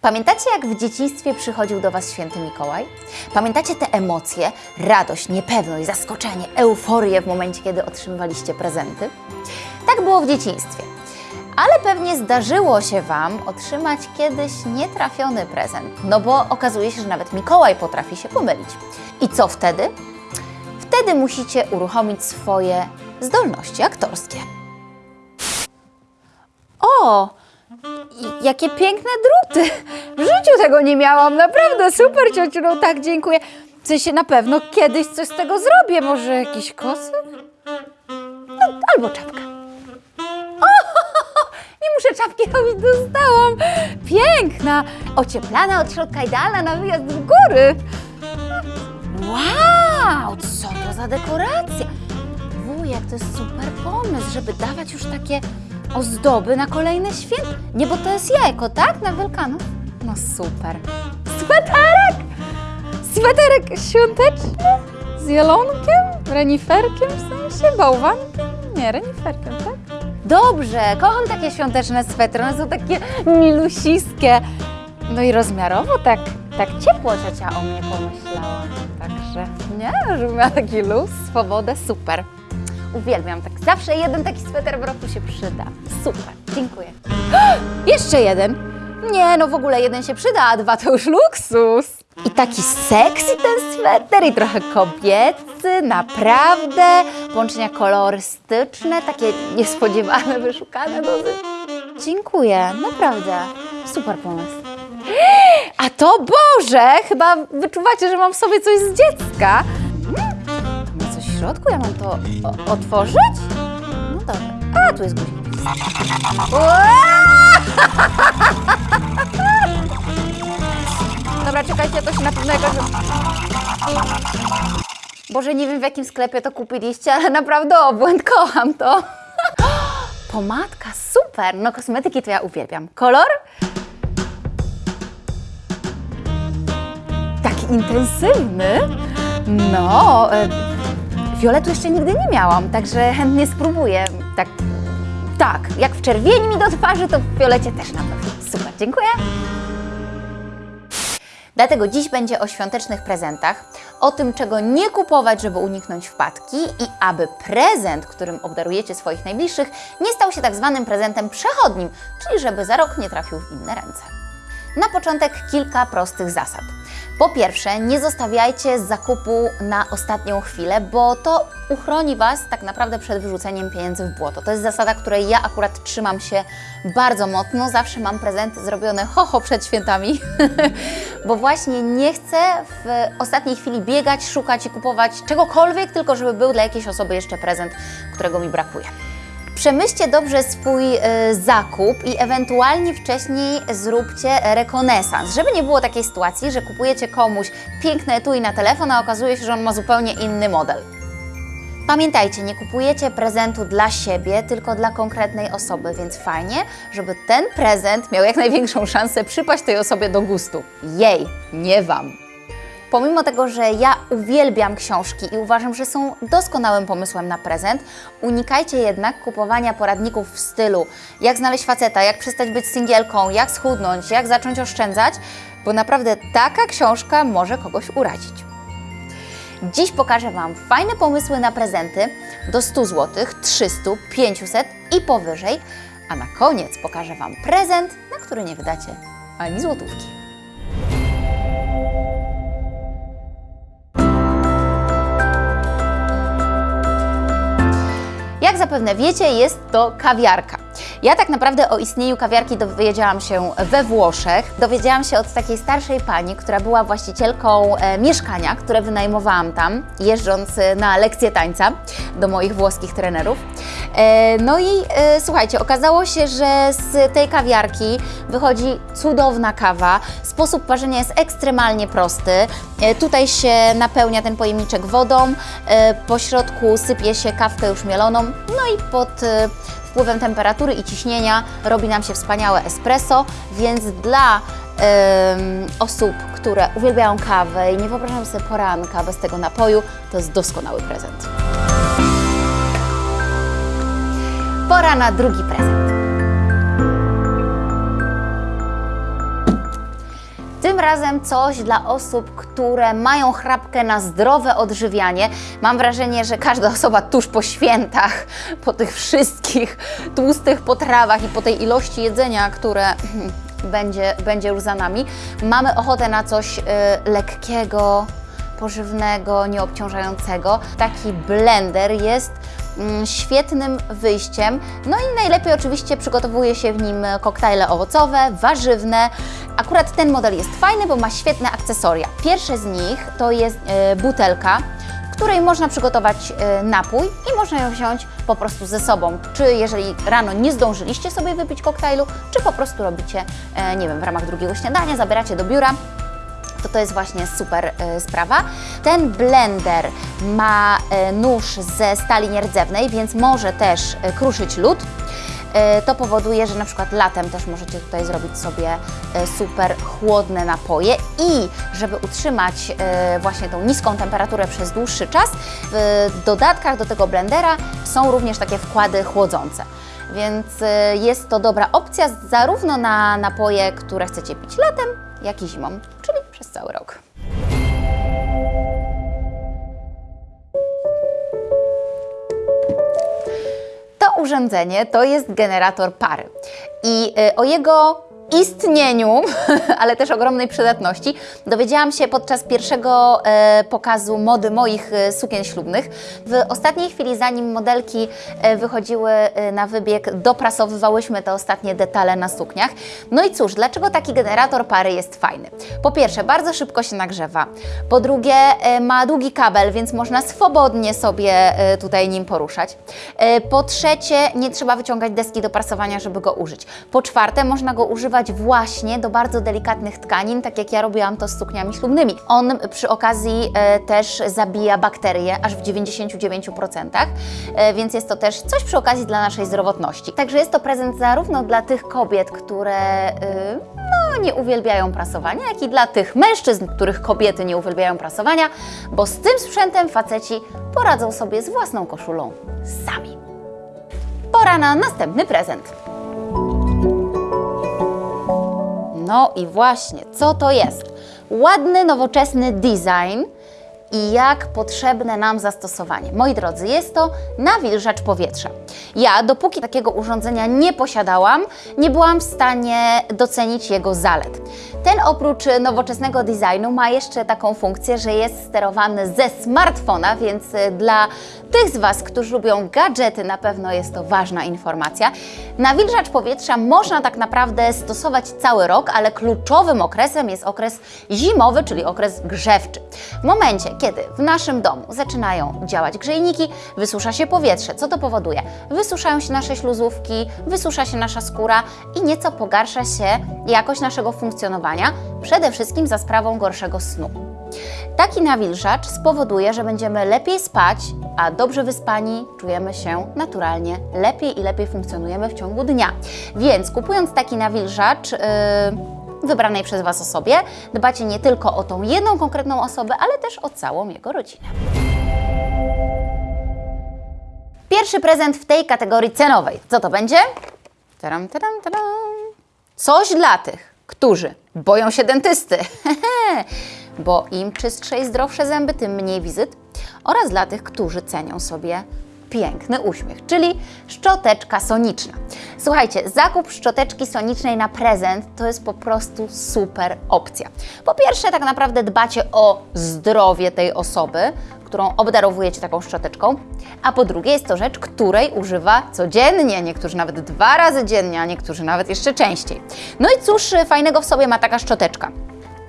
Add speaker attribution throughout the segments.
Speaker 1: Pamiętacie, jak w dzieciństwie przychodził do Was święty Mikołaj? Pamiętacie te emocje, radość, niepewność, zaskoczenie, euforię w momencie, kiedy otrzymywaliście prezenty? Tak było w dzieciństwie. Ale pewnie zdarzyło się Wam otrzymać kiedyś nietrafiony prezent, no bo okazuje się, że nawet Mikołaj potrafi się pomylić. I co wtedy? Wtedy musicie uruchomić swoje zdolności aktorskie. O! Jakie piękne druty! W życiu tego nie miałam, naprawdę super ciociu, no tak dziękuję. W sensie na pewno kiedyś coś z tego zrobię, może jakiś kosyk? No, albo czapka. O, nie muszę czapki robić, dostałam. Piękna, ocieplana od środka, idealna na wyjazd w góry. Wow, co to za dekoracja? Wujek, to jest super pomysł, żeby dawać już takie ozdoby na kolejne święta. Nie, bo to jest jajko, tak? Na Wielkanoc? No super. Sweterek! Sweterek świąteczny z jelonkiem, reniferkiem w sensie, bałwankiem? Nie, reniferkiem, tak? Dobrze, kocham takie świąteczne swetry, one są takie milusiskie. No i rozmiarowo tak, tak ciepło ciocia o mnie pomyślała. Także nie, żeby miała taki luz, swobodę, super. Uwielbiam tak. Zawsze jeden taki sweter w roku się przyda. Super, dziękuję. Jeszcze jeden. Nie, no w ogóle jeden się przyda, a dwa to już luksus. I taki sexy ten sweter i trochę kobiecy, naprawdę. Połączenia kolorystyczne, takie niespodziewane, wyszukane dosyć. Dziękuję, naprawdę. Super pomysł. A to Boże! Chyba wyczuwacie, że mam w sobie coś z dziecka. Środku? Ja mam to otworzyć? No dobra. A, tu jest guzik. Dobra, czekajcie, to się na pewno jakoś... Boże, nie wiem w jakim sklepie to kupiliście, ale naprawdę obłęd, kocham to. Pomadka, super! No kosmetyki to ja uwielbiam. Kolor? Taki intensywny. No, fioletu jeszcze nigdy nie miałam, także chętnie spróbuję. Tak, tak, jak w czerwieni mi do twarzy, to w fiolecie też na pewno. Super, dziękuję. Dlatego dziś będzie o świątecznych prezentach, o tym, czego nie kupować, żeby uniknąć wpadki i aby prezent, którym obdarujecie swoich najbliższych, nie stał się tak zwanym prezentem przechodnim, czyli żeby za rok nie trafił w inne ręce. Na początek kilka prostych zasad. Po pierwsze, nie zostawiajcie zakupu na ostatnią chwilę, bo to uchroni Was tak naprawdę przed wyrzuceniem pieniędzy w błoto. To jest zasada, której ja akurat trzymam się bardzo mocno. Zawsze mam prezenty zrobione hoho przed świętami, bo właśnie nie chcę w ostatniej chwili biegać, szukać i kupować czegokolwiek, tylko żeby był dla jakiejś osoby jeszcze prezent, którego mi brakuje. Przemyślcie dobrze swój y, zakup i ewentualnie wcześniej zróbcie rekonesans, żeby nie było takiej sytuacji, że kupujecie komuś piękne etui na telefon, a okazuje się, że on ma zupełnie inny model. Pamiętajcie, nie kupujecie prezentu dla siebie, tylko dla konkretnej osoby, więc fajnie, żeby ten prezent miał jak największą szansę przypaść tej osobie do gustu. Jej, nie Wam. Pomimo tego, że ja uwielbiam książki i uważam, że są doskonałym pomysłem na prezent, unikajcie jednak kupowania poradników w stylu jak znaleźć faceta, jak przestać być singielką, jak schudnąć, jak zacząć oszczędzać, bo naprawdę taka książka może kogoś urazić. Dziś pokażę Wam fajne pomysły na prezenty do 100 zł, 300, 500 i powyżej, a na koniec pokażę Wam prezent, na który nie wydacie ani złotówki. Zapewne wiecie, jest to kawiarka. Ja tak naprawdę o istnieniu kawiarki dowiedziałam się we Włoszech. Dowiedziałam się od takiej starszej pani, która była właścicielką e, mieszkania, które wynajmowałam tam, jeżdżąc e, na lekcje tańca do moich włoskich trenerów. E, no i słuchajcie, okazało się, że z tej kawiarki wychodzi cudowna kawa. Sposób parzenia jest ekstremalnie prosty. Tutaj się napełnia ten pojemniczek wodą, po środku sypie się kawkę już mieloną, no i pod wpływem temperatury i ciśnienia robi nam się wspaniałe espresso, więc dla em, osób, które uwielbiają kawę i nie wyobrażam sobie poranka bez tego napoju, to jest doskonały prezent. Pora na drugi prezent. Tym razem coś dla osób, które mają chrapkę na zdrowe odżywianie. Mam wrażenie, że każda osoba tuż po świętach, po tych wszystkich tłustych potrawach i po tej ilości jedzenia, które będzie, będzie już za nami, mamy ochotę na coś y, lekkiego, pożywnego, nieobciążającego. Taki blender jest świetnym wyjściem. No i najlepiej oczywiście przygotowuje się w nim koktajle owocowe, warzywne. Akurat ten model jest fajny, bo ma świetne akcesoria. Pierwsze z nich to jest e, butelka, której można przygotować e, napój i można ją wziąć po prostu ze sobą. Czy jeżeli rano nie zdążyliście sobie wypić koktajlu, czy po prostu robicie, e, nie wiem, w ramach drugiego śniadania, zabieracie do biura, to jest właśnie super y, sprawa. Ten blender ma y, nóż ze stali nierdzewnej, więc może też y, kruszyć lód. To powoduje, że na przykład latem też możecie tutaj zrobić sobie super chłodne napoje i żeby utrzymać właśnie tą niską temperaturę przez dłuższy czas, w dodatkach do tego blendera są również takie wkłady chłodzące. Więc jest to dobra opcja zarówno na napoje, które chcecie pić latem, jak i zimą, cały rok. To urządzenie to jest generator pary. I y, o jego istnieniu, ale też ogromnej przydatności, dowiedziałam się podczas pierwszego e, pokazu mody moich e, sukien ślubnych. W ostatniej chwili, zanim modelki e, wychodziły na wybieg, doprasowywałyśmy te ostatnie detale na sukniach. No i cóż, dlaczego taki generator pary jest fajny? Po pierwsze, bardzo szybko się nagrzewa. Po drugie, ma długi kabel, więc można swobodnie sobie tutaj nim poruszać. Po trzecie, nie trzeba wyciągać deski do prasowania, żeby go użyć. Po czwarte, można go używać właśnie do bardzo delikatnych tkanin, tak jak ja robiłam to z sukniami ślubnymi. On przy okazji e, też zabija bakterie aż w 99%, e, więc jest to też coś przy okazji dla naszej zdrowotności. Także jest to prezent zarówno dla tych kobiet, które e, no, nie uwielbiają prasowania, jak i dla tych mężczyzn, których kobiety nie uwielbiają prasowania, bo z tym sprzętem faceci poradzą sobie z własną koszulą sami. Pora na następny prezent. No i właśnie, co to jest? Ładny, nowoczesny design i jak potrzebne nam zastosowanie. Moi drodzy, jest to nawilżacz powietrza. Ja, dopóki takiego urządzenia nie posiadałam, nie byłam w stanie docenić jego zalet. Ten oprócz nowoczesnego designu ma jeszcze taką funkcję, że jest sterowany ze smartfona, więc y, dla tych z Was, którzy lubią gadżety, na pewno jest to ważna informacja. Nawilżacz powietrza można tak naprawdę stosować cały rok, ale kluczowym okresem jest okres zimowy, czyli okres grzewczy. W momencie, kiedy w naszym domu zaczynają działać grzejniki, wysusza się powietrze. Co to powoduje? Wysuszają się nasze śluzówki, wysusza się nasza skóra i nieco pogarsza się jakość naszego funkcjonowania, przede wszystkim za sprawą gorszego snu. Taki nawilżacz spowoduje, że będziemy lepiej spać, a dobrze wyspani czujemy się naturalnie lepiej i lepiej funkcjonujemy w ciągu dnia. Więc kupując taki nawilżacz, yy, wybranej przez Was osobie, dbacie nie tylko o tą jedną konkretną osobę, ale też o całą jego rodzinę. Pierwszy prezent w tej kategorii cenowej. Co to będzie? Taram, taram, taram. Coś dla tych, którzy boją się dentysty, bo im czystsze i zdrowsze zęby, tym mniej wizyt, oraz dla tych, którzy cenią sobie piękny uśmiech, czyli szczoteczka soniczna. Słuchajcie, zakup szczoteczki sonicznej na prezent to jest po prostu super opcja. Po pierwsze, tak naprawdę dbacie o zdrowie tej osoby, którą obdarowujecie taką szczoteczką, a po drugie jest to rzecz, której używa codziennie, niektórzy nawet dwa razy dziennie, a niektórzy nawet jeszcze częściej. No i cóż fajnego w sobie ma taka szczoteczka?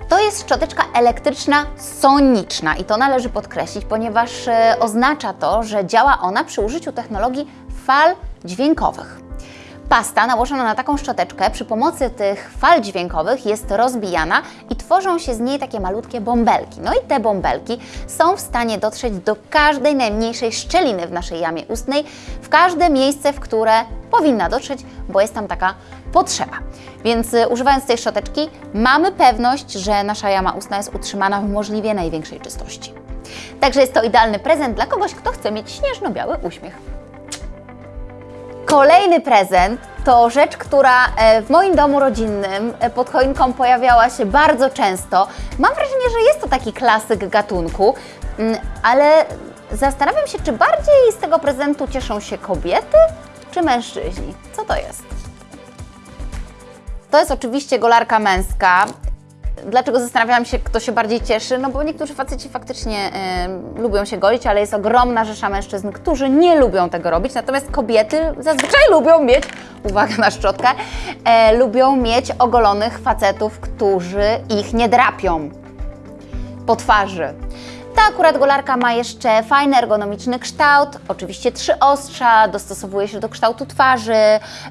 Speaker 1: To jest szczoteczka elektryczna soniczna i to należy podkreślić, ponieważ e, oznacza to, że działa ona przy użyciu technologii fal dźwiękowych. Pasta nałożona na taką szczoteczkę przy pomocy tych fal dźwiękowych jest rozbijana i tworzą się z niej takie malutkie bąbelki. No i te bąbelki są w stanie dotrzeć do każdej najmniejszej szczeliny w naszej jamie ustnej, w każde miejsce, w które powinna dotrzeć, bo jest tam taka potrzeba. Więc y, używając tej szczoteczki mamy pewność, że nasza jama ustna jest utrzymana w możliwie największej czystości. Także jest to idealny prezent dla kogoś, kto chce mieć śnieżno-biały uśmiech. Kolejny prezent to rzecz, która e, w moim domu rodzinnym e, pod choinką pojawiała się bardzo często. Mam wrażenie, że jest to taki klasyk gatunku, mm, ale zastanawiam się, czy bardziej z tego prezentu cieszą się kobiety czy mężczyźni. Co to jest? To jest oczywiście golarka męska. Dlaczego zastanawiałam się, kto się bardziej cieszy? No bo niektórzy faceci faktycznie y, lubią się golić, ale jest ogromna rzesza mężczyzn, którzy nie lubią tego robić, natomiast kobiety zazwyczaj lubią mieć, uwaga na szczotkę, e, lubią mieć ogolonych facetów, którzy ich nie drapią po twarzy. Ta akurat golarka ma jeszcze fajny ergonomiczny kształt, oczywiście trzy ostrza, dostosowuje się do kształtu twarzy,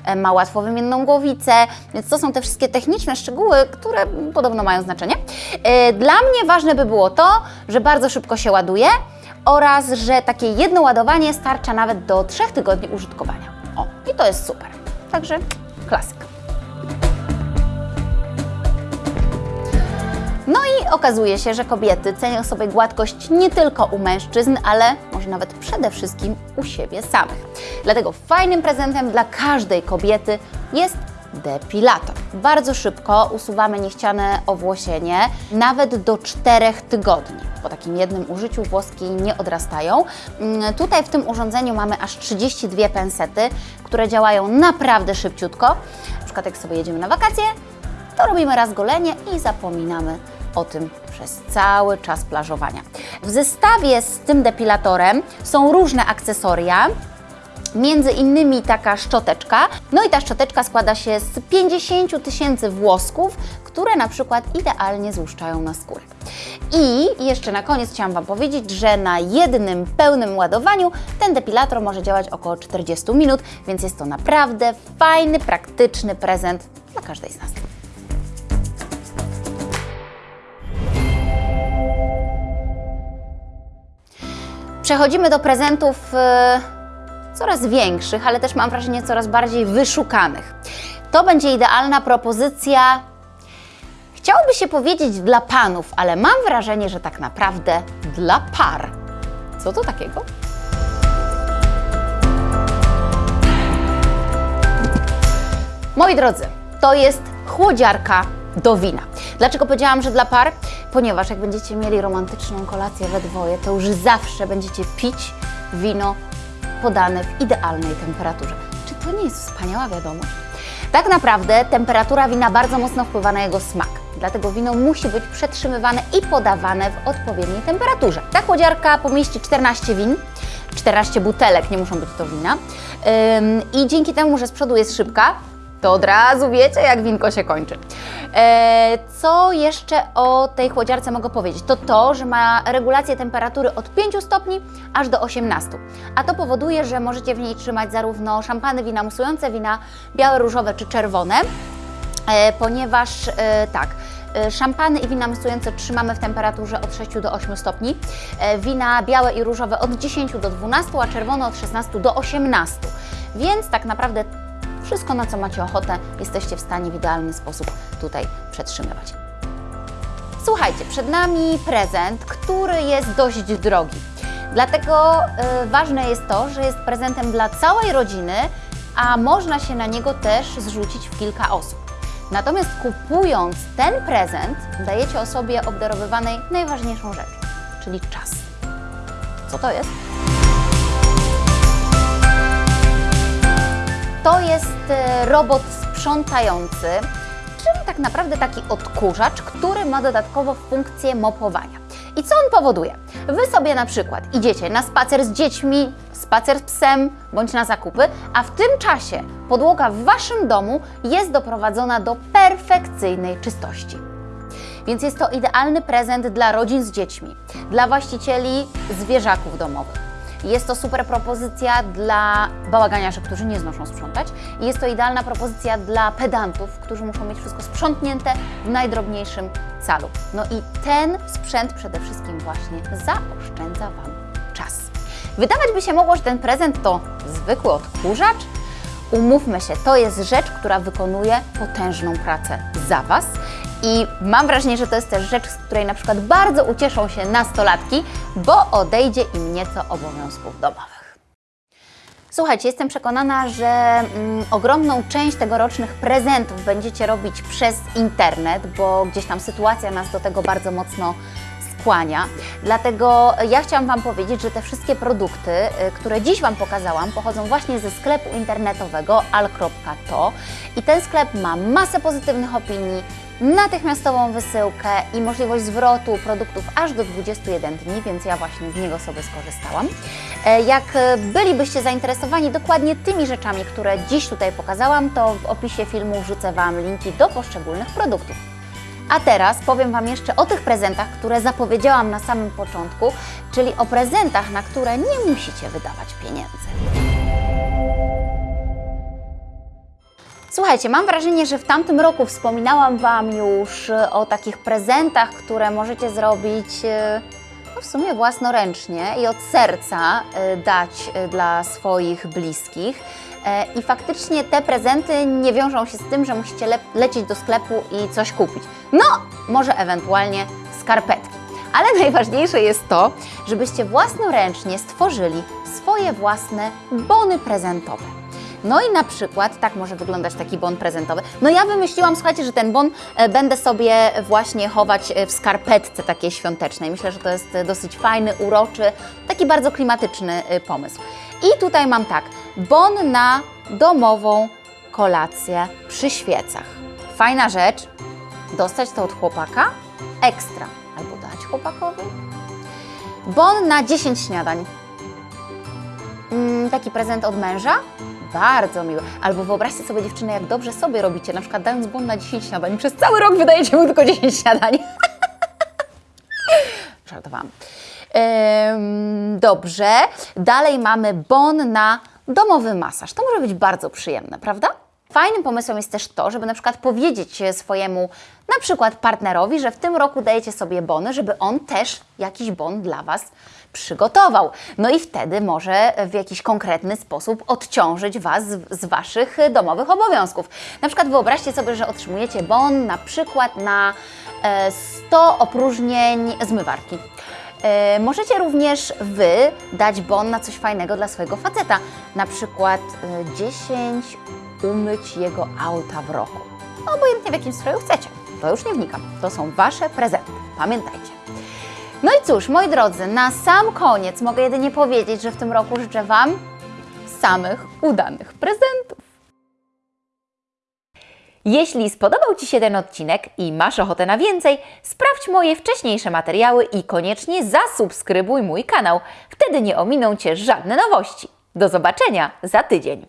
Speaker 1: e, ma łatwo wymienną głowicę, więc to są te wszystkie techniczne szczegóły, które podobno mają znaczenie. E, Dla mnie ważne by było to, że bardzo szybko się ładuje oraz, że takie jedno ładowanie starcza nawet do trzech tygodni użytkowania. O, i to jest super. Także klasyk. No i okazuje się, że kobiety cenią sobie gładkość nie tylko u mężczyzn, ale może nawet przede wszystkim u siebie samych. Dlatego fajnym prezentem dla każdej kobiety jest depilator. Bardzo szybko usuwamy niechciane owłosienie, nawet do 4 tygodni. Po takim jednym użyciu włoski nie odrastają. Mm, Tutaj w tym urządzeniu mamy aż 32 pensety, które działają naprawdę szybciutko. Na przykład jak sobie jedziemy na wakacje, to robimy raz golenie i zapominamy o tym przez cały czas plażowania. W zestawie z tym depilatorem są różne akcesoria, między innymi taka szczoteczka. No i ta szczoteczka składa się z 50 000 tysięcy włosków, które na przykład idealnie złuszczają na skórę. I jeszcze na koniec chciałam Wam powiedzieć, że na jednym pełnym ładowaniu ten depilator może działać około 40 minut, więc jest to naprawdę fajny, praktyczny prezent dla każdej z nas. Przechodzimy do prezentów e, coraz większych, ale też mam wrażenie coraz bardziej wyszukanych. To będzie idealna propozycja. Chciałoby się powiedzieć dla panów, ale mam wrażenie, że tak naprawdę dla par. Co to takiego? Moi drodzy, to jest chłodziarka do wina. Dlaczego powiedziałam, że dla par? Ponieważ jak będziecie mieli romantyczną kolację we dwoje, to już zawsze będziecie pić wino podane w idealnej temperaturze. Czy to nie jest wspaniała wiadomość? Tak naprawdę temperatura wina bardzo mocno wpływa na jego smak. Dlatego wino musi być przetrzymywane i podawane w odpowiedniej temperaturze. Ta chłodziarka pomieści 14 win, 14 butelek, nie muszą być to wina. I dzięki temu, że z przodu jest szybka, to od razu wiecie, jak winko się kończy. E, co jeszcze o tej chłodziarce mogę powiedzieć? To to, że ma regulację temperatury od 5 stopni aż do 18. A to powoduje, że możecie w niej trzymać zarówno szampany, wina musujące, wina białe, różowe czy czerwone, e, ponieważ e, tak, Szampany i wina musujące trzymamy w temperaturze od 6 do 8 stopni, wina białe i różowe od 10 do 12, a czerwone od 16 do 18. Więc tak naprawdę wszystko, na co macie ochotę, jesteście w stanie w idealny sposób tutaj przetrzymywać. Słuchajcie, przed nami prezent, który jest dość drogi. Dlatego y, ważne jest to, że jest prezentem dla całej rodziny, a można się na niego też zrzucić w kilka osób. Natomiast kupując ten prezent, dajecie osobie obdarowywanej najważniejszą rzecz, czyli czas. Co to jest? To jest e, robot sprzątający, czyli tak naprawdę taki odkurzacz, który ma dodatkowo funkcję mopowania. I co on powoduje? Wy sobie na przykład idziecie na spacer z dziećmi, spacer z psem bądź na zakupy, a w tym czasie podłoga w Waszym domu jest doprowadzona do perfekcyjnej czystości. Więc jest to idealny prezent dla rodzin z dziećmi, dla właścicieli zwierzaków domowych. Jest to super propozycja dla bałaganiarzy, którzy nie znoszą sprzątać. Jest to idealna propozycja dla pedantów, którzy muszą mieć wszystko sprzątnięte w najdrobniejszym calu. No i ten sprzęt przede wszystkim właśnie zaoszczędza Wam czas. Wydawać by się mogło, że ten prezent to zwykły odkurzacz. Umówmy się, to jest rzecz, która wykonuje potężną pracę za Was. I mam wrażenie, że to jest też rzecz, z której na przykład bardzo ucieszą się nastolatki, bo odejdzie im nieco obowiązków domowych. Słuchajcie, jestem przekonana, że mm, ogromną część tegorocznych prezentów będziecie robić przez internet, bo gdzieś tam sytuacja nas do tego bardzo mocno skłania. Dlatego ja chciałam Wam powiedzieć, że te wszystkie produkty, y, które dziś Wam pokazałam, pochodzą właśnie ze sklepu internetowego al.to i ten sklep ma masę pozytywnych opinii, natychmiastową wysyłkę i możliwość zwrotu produktów aż do 21 dni, więc ja właśnie z niego sobie skorzystałam. E, Jak e, bylibyście zainteresowani dokładnie tymi rzeczami, które dziś tutaj pokazałam, to w opisie filmu wrzucę Wam linki do poszczególnych produktów. A teraz powiem Wam jeszcze o tych prezentach, które zapowiedziałam na samym początku, czyli o prezentach, na które nie musicie wydawać pieniędzy. Słuchajcie, mam wrażenie, że w tamtym roku wspominałam Wam już e, o takich prezentach, które możecie zrobić e, no w sumie własnoręcznie i od serca e, dać dla swoich bliskich. E, I faktycznie te prezenty nie wiążą się z tym, że musicie le lecieć do sklepu i coś kupić. No, może ewentualnie skarpetki. Ale najważniejsze jest to, żebyście własnoręcznie stworzyli swoje własne bony prezentowe. No i na przykład tak może wyglądać taki bon prezentowy. No ja wymyśliłam, słuchajcie, że ten bon e, będę sobie właśnie chować e, w skarpetce takiej świątecznej. Myślę, że to jest e, dosyć fajny, uroczy, taki bardzo klimatyczny pomysł. I tutaj mam tak, bon na domową kolację przy świecach. Fajna rzecz, dostać to od chłopaka, ekstra, albo dać chłopakowi. Bon na 10 śniadań. Mm, taki prezent od męża? Bardzo miły. Albo wyobraźcie sobie dziewczyny, jak dobrze sobie robicie, na przykład dając bon na 10 śniadań. Przez cały rok wydajecie mu tylko 10 śniadań. Żartowałam. Dobrze. Dalej mamy bon na domowy masaż. To może być bardzo przyjemne, prawda? Fajnym pomysłem jest też to, żeby na przykład powiedzieć swojemu na przykład partnerowi, że w tym roku dajecie sobie bony, żeby on też jakiś bon dla Was przygotował. No i wtedy może w jakiś konkretny sposób odciążyć Was z, z Waszych domowych obowiązków. Na przykład wyobraźcie sobie, że otrzymujecie bon na przykład na e, 100 opróżnień zmywarki. E, Możecie również Wy dać bon na coś fajnego dla swojego faceta, na przykład e, 10 umyć jego auta w roku. Obojętnie w jakim stroju chcecie. To już nie wnikam. To są Wasze prezenty. Pamiętajcie. No i cóż, moi drodzy, na sam koniec mogę jedynie powiedzieć, że w tym roku życzę Wam samych udanych prezentów. Jeśli spodobał Ci się ten odcinek i masz ochotę na więcej, sprawdź moje wcześniejsze materiały i koniecznie zasubskrybuj mój kanał. Wtedy nie ominą Cię żadne nowości. Do zobaczenia za tydzień.